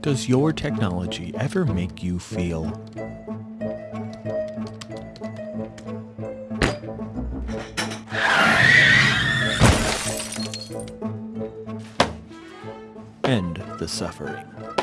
Does your technology ever make you feel end the suffering?